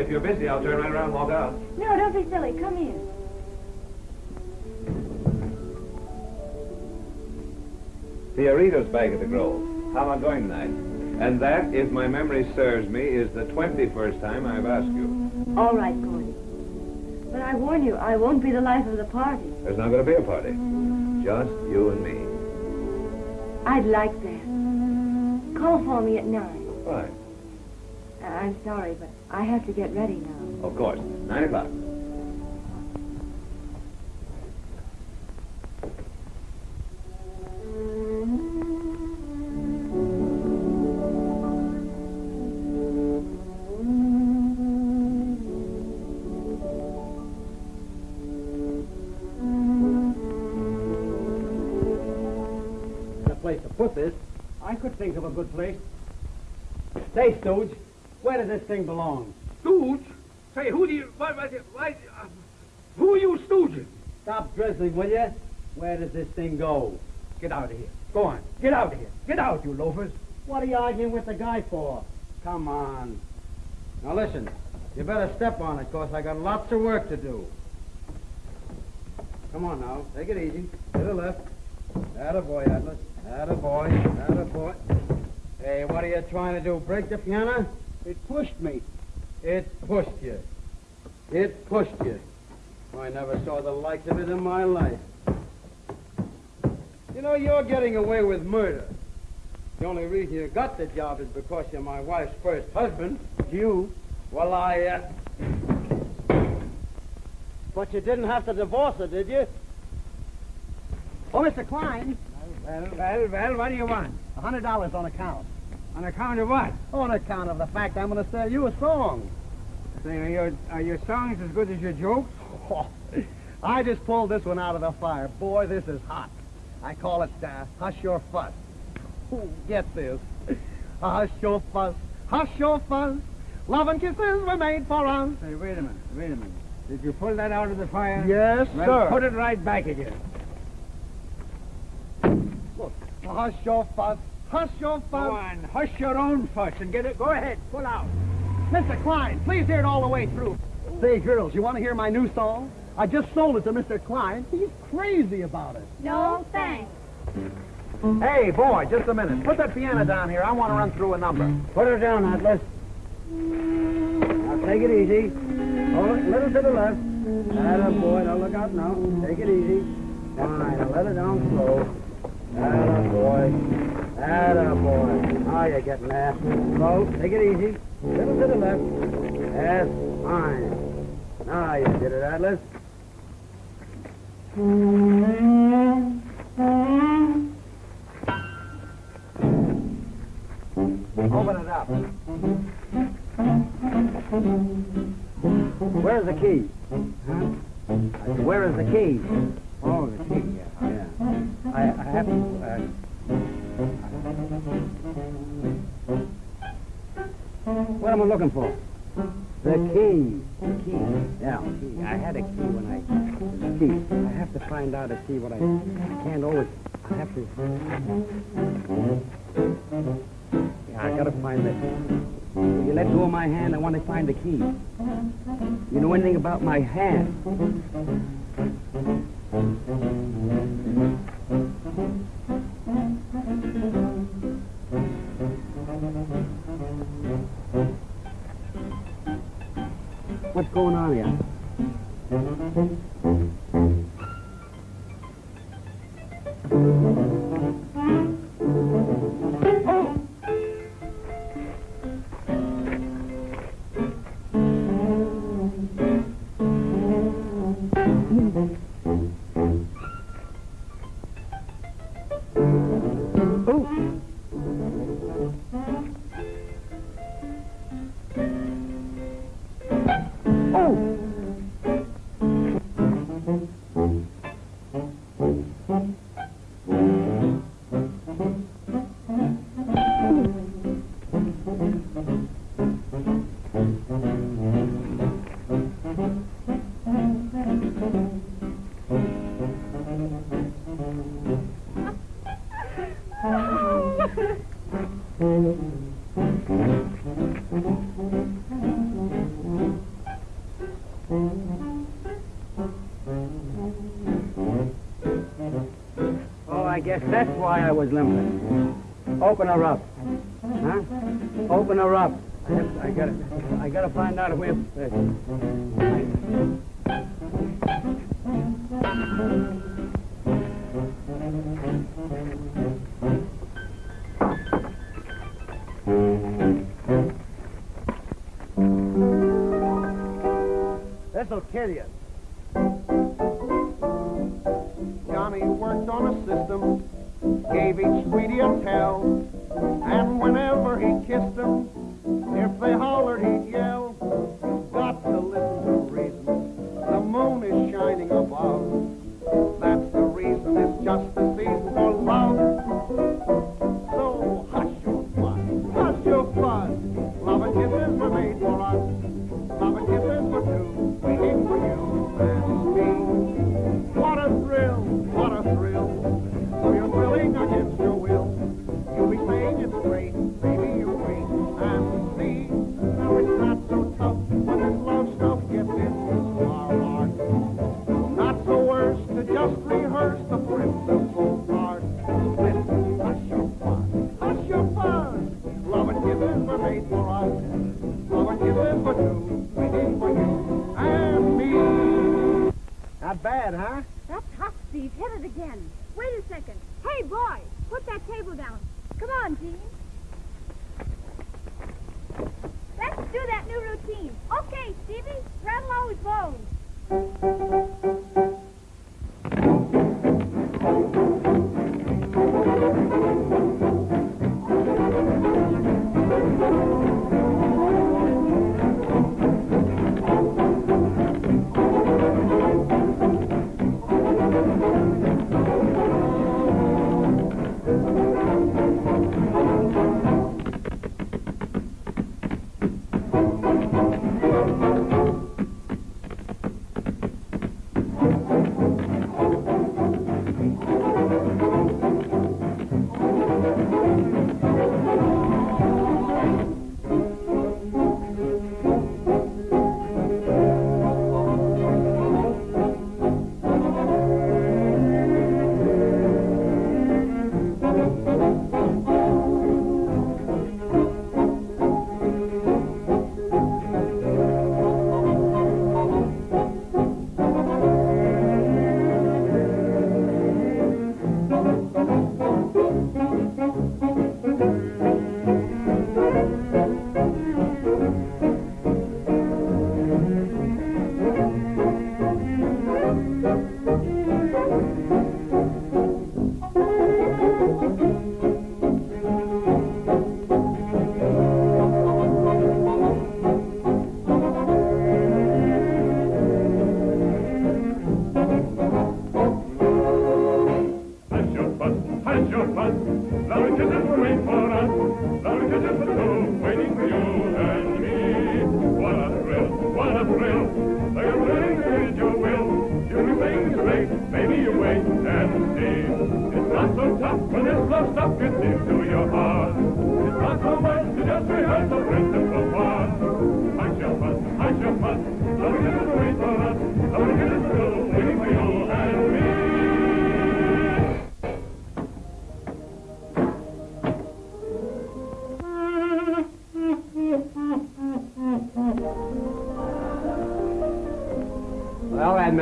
If you're busy, I'll turn right around and walk out. No, don't be silly. Come in. Fiorito's back at the Grove. How am I going tonight? And that, if my memory serves me, is the 21st time I've asked you. All right, Gordon. But I warn you, I won't be the life of the party. There's not going to be a party. Just you and me. I'd like that. Call for me at nine. Fine. Uh, I'm sorry, but I have to get ready now. Of course. Nine o'clock. a place to put this. I could think of a good place. Say, Stooge, where does this thing belongs. Stooge? Say, who do you... Why, why, why, uh, who are you stooging? Stop drizzling, will you? Where does this thing go? Get out of here. Go on. Get out of here. Get out, you loafers. What are you arguing with the guy for? Come on. Now listen, you better step on it, cause I got lots of work to do. Come on now, take it easy. To the left. Atta boy, Atlas. Atta boy. Atta boy. Hey, what are you trying to do? Break the piano? It pushed me. It pushed you. It pushed you. I never saw the likes of it in my life. You know, you're getting away with murder. The only reason you got the job is because you're my wife's first husband. You? Well, I, uh... But you didn't have to divorce her, did you? Oh, Mr. Klein. Well, well, well, what do you want? A hundred dollars on account. On account of what? On account of the fact I'm going to sell you a song. Say, are your, are your songs as good as your jokes? I just pulled this one out of the fire. Boy, this is hot. I call it uh, Hush Your Fuss. Ooh, get this. Hush your fuss, hush your fuss. Love and kisses were made for us. Say, wait a minute, wait a minute. Did you pull that out of the fire? Yes, well, sir. put it right back again. Look, hush your fuss, hush your fuss. Go on, hush your own fuss and get it. Go ahead, pull out. Mr. Klein, please hear it all the way through. Say, girls, you want to hear my new song? I just sold it to Mr. Klein. He's crazy about it. No, thanks. Hey, boy, just a minute. Put that piano down here. I want to run through a number. Put her down, Atlas. Now take it easy. Hold it a little to the left. Atta boy, now look out now. Take it easy. Fine, now let it down slow. Atta boy. Atta boy. Now you're getting there. Slow. Take it easy. Little to the left. Yes, fine. Now you did it, Atlas. Open it up. Where's the key? Huh? Where is the key? Oh, the key, yeah. Yeah. I, I have to. Uh, what am I looking for? The key. The key. Yeah, key. I had a key when I. Key. I have to find out a key. What I. I can't always. I have to. Yeah, I gotta find the. You let go of my hand. I want to find the key. You know anything about my hand? What's going on here? Oh. That's why I was limping. Open her up. Huh? Open her up. I, have, I gotta, I gotta find out where. This'll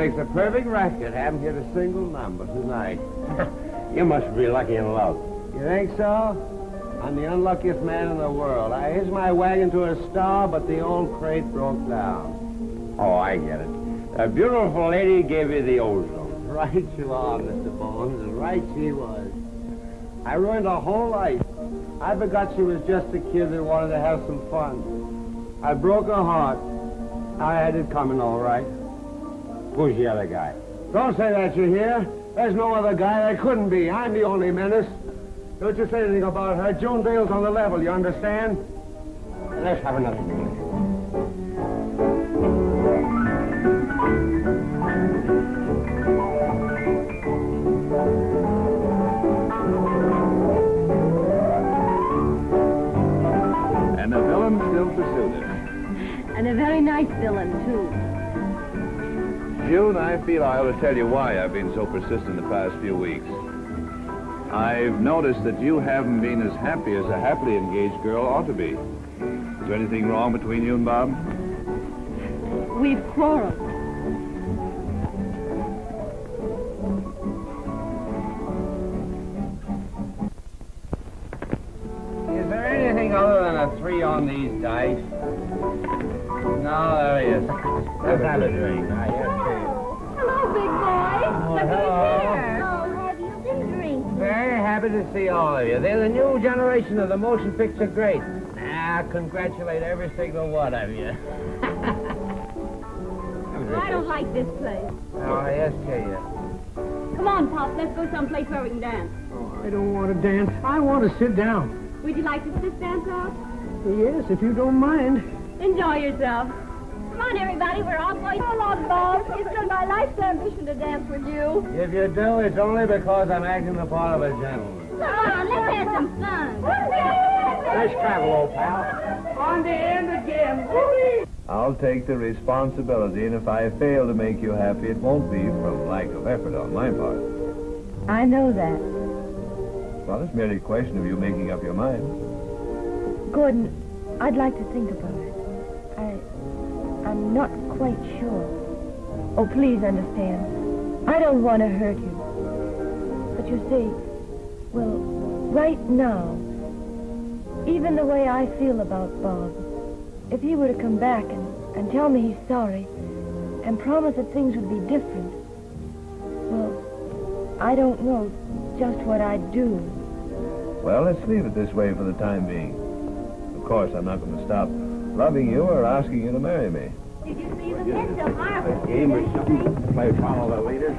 makes a perfect record. Haven't hit a single number tonight. you must be lucky in love. You think so? I'm the unluckiest man in the world. I hitched my wagon to a star, but the old crate broke down. Oh, I get it. A beautiful lady gave you the ozone. Right you are, Mr. Bones. Right she was. I ruined her whole life. I forgot she was just a kid that wanted to have some fun. I broke her heart. I had it coming all right. Who's the other guy? Don't say that, you hear? There's no other guy. There couldn't be. I'm the only menace. Don't you say anything about her. Joan Dale's on the level, you understand? Let's have another drink. And the villain still pursued her. And a very nice villain, too. June, I feel I ought to tell you why I've been so persistent the past few weeks. I've noticed that you haven't been as happy as a happily engaged girl ought to be. Is there anything wrong between you and Bob? We've quarreled. Is there anything other than a three on these dice? No, there he is. Let's have a drink. Ah, yes, Hello, big boy. Look hello. Oh, have you been drinking? Very happy to see all of you. They're the new generation of the motion picture greats. I ah, congratulate every single one of you. I don't like this place. Oh, yes, you. Come on, Pop. Let's go someplace where we can dance. Oh, I don't want to dance. I want to sit down. Would you like to sit down, Pop? Yes, if you don't mind. Enjoy yourself. Come on, everybody. We're all going. Come on, Bob. It's been my life's ambition to dance with you. If you do, it's only because I'm acting the part of a gentleman. Come on, let's have some fun. Nice travel, old pal. On the end again. I'll take the responsibility, and if I fail to make you happy, it won't be from lack of effort on my part. I know that. Well, it's merely a question of you making up your mind. Gordon, I'd like to think about it. I, I'm not quite sure. Oh, please understand. I don't want to hurt you. But you see, well, right now, even the way I feel about Bob, if he were to come back and, and tell me he's sorry and promise that things would be different, well, I don't know just what I'd do. Well, let's leave it this way for the time being. Of course, I'm not going to stop loving you or asking you to marry me. Did you see the It's so marvelous. Game or eh? something? Play follow the leader?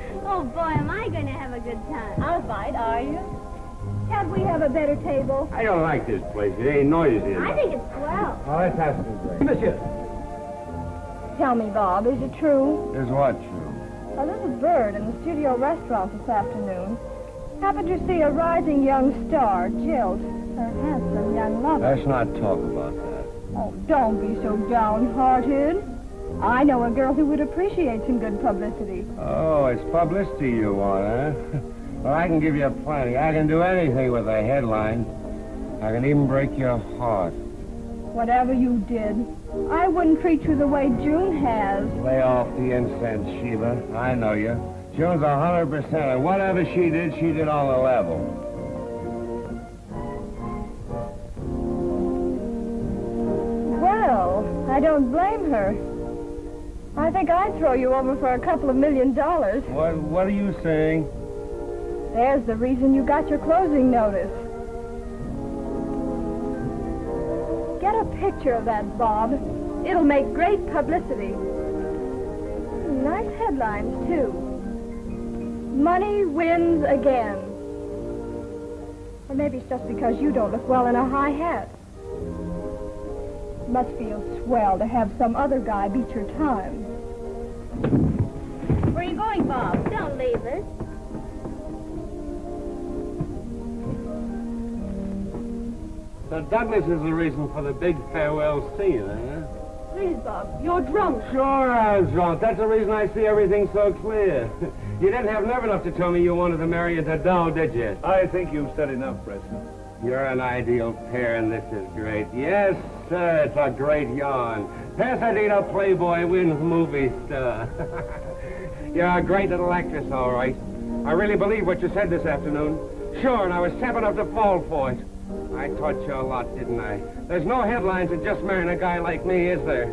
Oh, boy, am I going to have a good time. I'll fight, are you? Can't we have a better table? I don't like this place. It ain't noisy I think it's swell. Well, let's have some drink. Monsieur. Tell me, Bob, is it true? Is what true? A little bird in the studio restaurant this afternoon happened to see a rising young star jilt her handsome young lover. Let's not talk about that. Oh, don't be so downhearted. I know a girl who would appreciate some good publicity. Oh, it's publicity you want, huh? Well, I can give you plenty. I can do anything with a headline. I can even break your heart. Whatever you did, I wouldn't treat you the way June has. Lay off the incense, Sheila. I know you. June's a hundred percent, and whatever she did, she did on the level. Well, I don't blame her. I think I'd throw you over for a couple of million dollars. What What are you saying? There's the reason you got your closing notice. Get a picture of that, Bob. It'll make great publicity. Nice headlines, too. Money wins again. Or maybe it's just because you don't look well in a high hat. Must feel swell to have some other guy beat your time. Where are you going, Bob? Don't leave us. So Douglas is the reason for the big farewell scene, eh? Please, Bob, you're drunk. Sure I was drunk. That's the reason I see everything so clear. you didn't have nerve enough to tell me you wanted to marry a doll, did you? I think you've said enough, Preston. You're an ideal pair, and this is great. Yes, sir, it's a great yarn. Pasadena Playboy wins movie star. You're a great little actress, all right. I really believe what you said this afternoon. Sure, and I was step enough to fall for it. I taught you a lot, didn't I? There's no headlines of just marrying a guy like me, is there?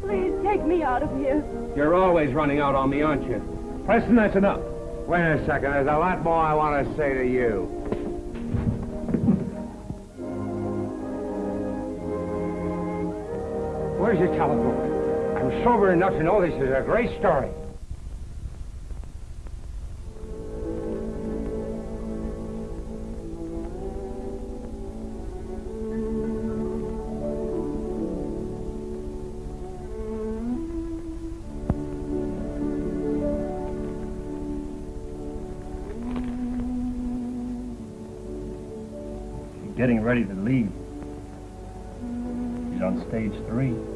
Please take me out of here. You're always running out on me, aren't you? Preston, that's enough. Wait a second. There's a lot more I want to say to you. Where's your telephone? I'm sober enough to know this is a great story. Getting ready to leave. He's on stage three.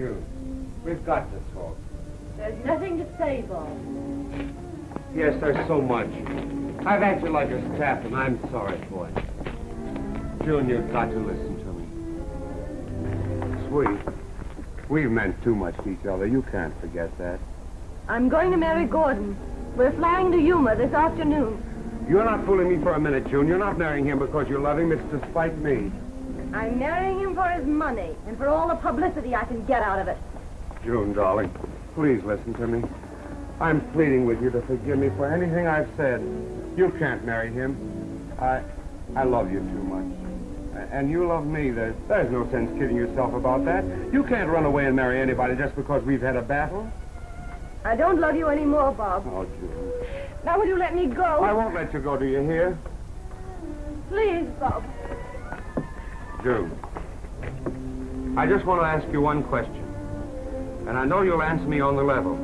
June, we've got to talk. There's nothing to say, Bob. Yes, there's so much. I've acted like a staff, and I'm sorry for it. June, you've got to listen to me. Sweet, we've meant too much to each other. You can't forget that. I'm going to marry Gordon. We're flying to Yuma this afternoon. You're not fooling me for a minute, June. You're not marrying him because you love him. It's to spite me. I'm marrying him for his money and for all the publicity I can get out of it. June, darling, please listen to me. I'm pleading with you to forgive me for anything I've said. You can't marry him. I, I love you too much. And you love me. There's, there's no sense kidding yourself about that. You can't run away and marry anybody just because we've had a battle. I don't love you anymore, Bob. Oh, June. Now will you let me go? I won't let you go, do you hear? Please, Bob. June. I just want to ask you one question. And I know you'll answer me on the level.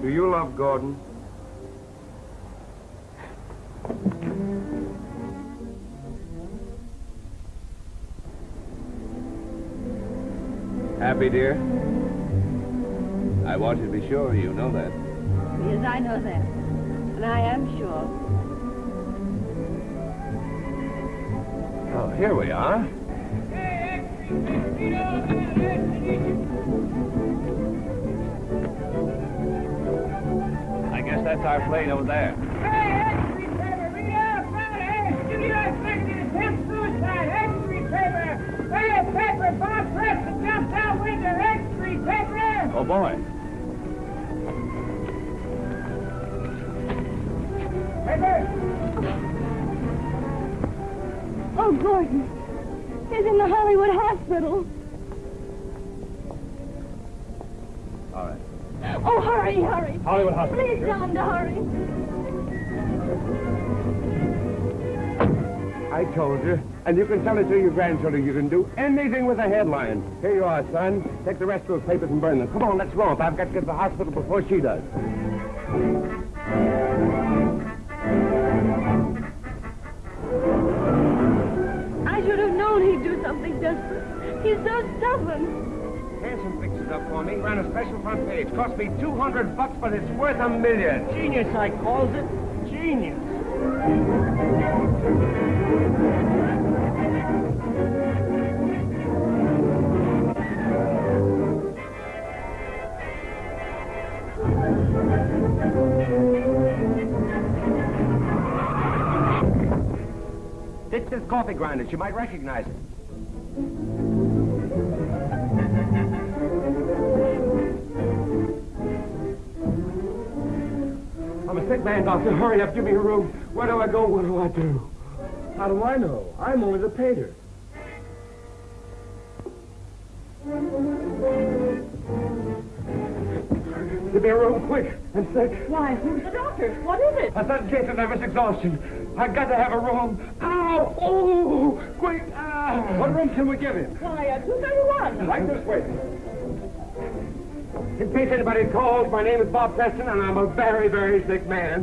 Do you love Gordon? Happy, dear? I want you to be sure you know that. Yes, I know that. And I am sure. Oh, here we are. I guess that's our plane over there. Oh, boy. Oh, Gordon. He's in the Hollywood hospital. All right. Oh, hurry, hurry. Hollywood Hospital. Please tell him to hurry. I told you. And you can tell it to your grandchildren. You can do anything with a headline. Here you are, son. Take the rest of those papers and burn them. Come on, let's go. I've got to get to the hospital before she does. He's so stubborn. Hanson fixed it up for me. Ran a special front page. Cost me 200 bucks, but it's worth a million. Genius, I calls it. Genius. Ditch this coffee grinder. She might recognize it. Man, Doctor. Hurry up. Give me a room. Where do I go? What do I do? How do I know? I'm only the painter. Give me a room, quick. I'm sick. Why, who's the doctor? What is it? A sudden case of nervous exhaustion. I've got to have a room. Ow! Oh! Quick! Ah! What room can we give him? Why, uh, 231. Like this way. In case anybody calls, my name is Bob Preston, and I'm a very, very sick man.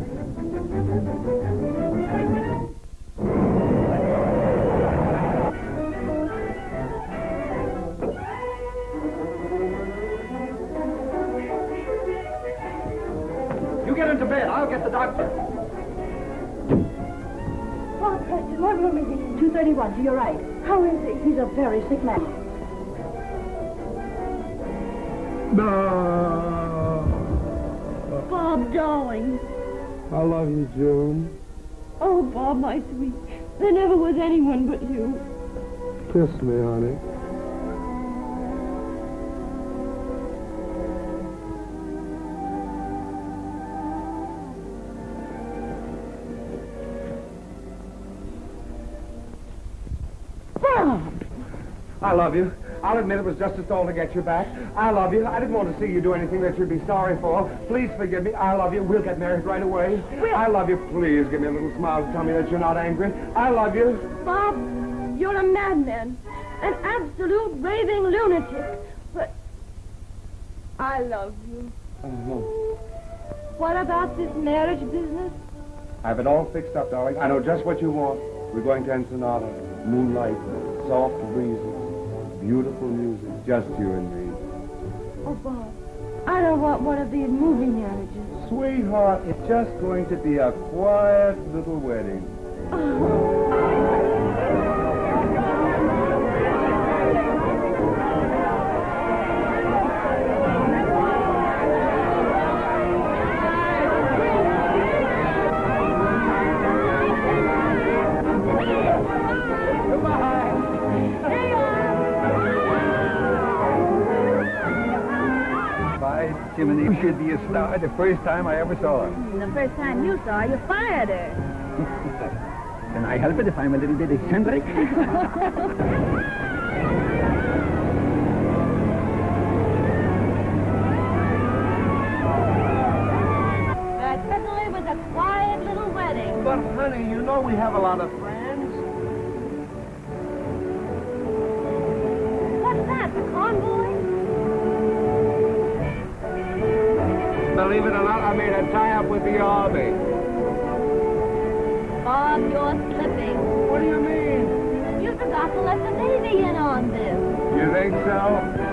You get into bed. I'll get the doctor. Bob Preston, what room is he? 231, to your right. How is he? He's a very sick man. No. Bob, darling. I love you, June. Oh, Bob, my sweet. There never was anyone but you. Kiss me, honey. Bob! I love you. I'll admit it was just a stall to get you back. I love you. I didn't want to see you do anything that you'd be sorry for. Please forgive me. I love you. We'll get married right away. Will. I love you. Please give me a little smile to tell me that you're not angry. I love you. Bob, you're a madman. An absolute raving lunatic. But I love you. Oh, What about this marriage business? I have it all fixed up, darling. I know just what you want. We're going to Ensenada. Moonlight, soft breezes, beautiful music. Just you and me. Oh, Bob, I don't want one of these movie marriages. Sweetheart, it's just going to be a quiet little wedding. By Jiminy, you should be a star the first time I ever saw her. The first time you saw her, you fired her. Can I help it if I'm a little bit eccentric? That certainly was a quiet little wedding. But, honey, you know we have a lot of friends. The Army. Bob, you're slipping. What do you mean? You forgot to let the Navy in on this. You think so?